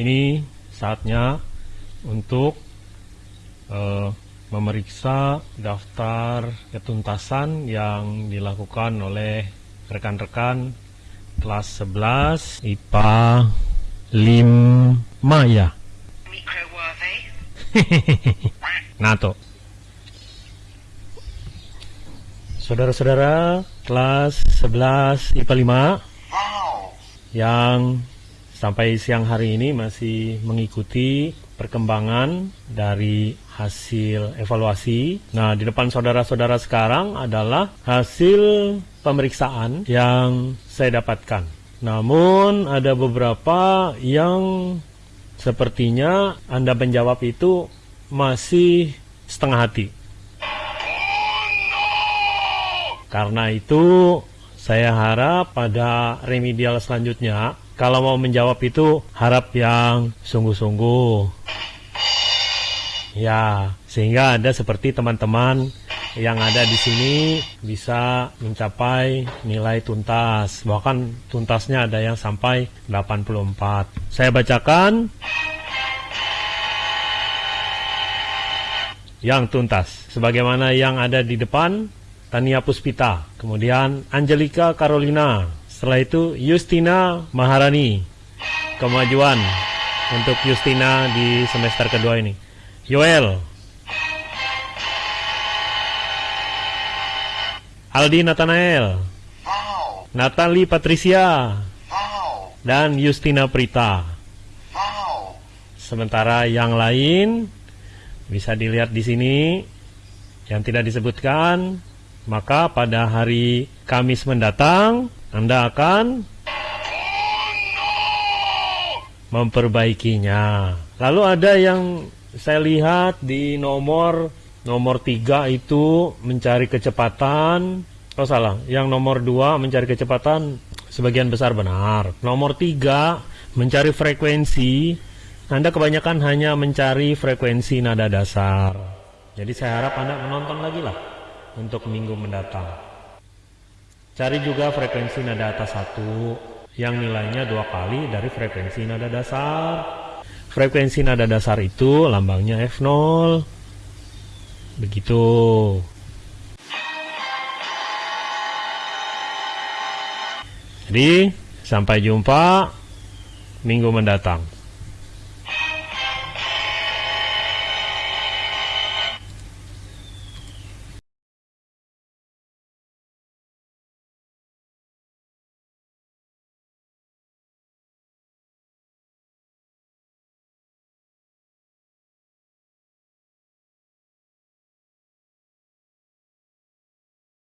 ini saatnya untuk uh, memeriksa daftar ketuntasan yang dilakukan oleh rekan-rekan kelas 11 IPA 5 ya. Nato. Saudara-saudara kelas 11 IPA 5 yang sampai siang hari ini masih mengikuti perkembangan dari hasil evaluasi. Nah, di depan saudara-saudara sekarang adalah hasil pemeriksaan yang saya dapatkan. Namun ada beberapa yang sepertinya Anda menjawab itu masih setengah hati. Karena itu saya harap pada remedial selanjutnya kalau mau menjawab itu harap yang sungguh-sungguh. Ya, sehingga Anda seperti teman-teman yang ada di sini bisa mencapai nilai tuntas. Bahkan tuntasnya ada yang sampai 84. Saya bacakan yang tuntas. Sebagaimana yang ada di depan, Tania Puspita, kemudian Angelika Carolina, setelah itu Justina Maharani. Kemajuan untuk Justina di semester kedua ini. Yoel. Aldi Nathanael. Natali Patricia. Dan Justina Prita. Sementara yang lain bisa dilihat di sini yang tidak disebutkan, maka pada hari Kamis mendatang anda akan memperbaikinya. Lalu ada yang saya lihat di nomor nomor tiga itu mencari kecepatan. Oh salah, yang nomor dua mencari kecepatan sebagian besar benar. Nomor tiga mencari frekuensi. Anda kebanyakan hanya mencari frekuensi nada dasar. Jadi saya harap Anda menonton lagi lah untuk minggu mendatang. Cari juga frekuensi nada atas satu yang nilainya dua kali dari frekuensi nada dasar. Frekuensi nada dasar itu lambangnya F0. Begitu. Jadi, sampai jumpa minggu mendatang.